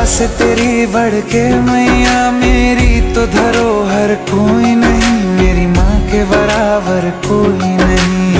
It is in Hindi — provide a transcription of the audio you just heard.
पास तेरी बढ़ के मैया, मेरी तो धरोहर कोई नहीं, मेरी माँ के बराबर कोई नहीं।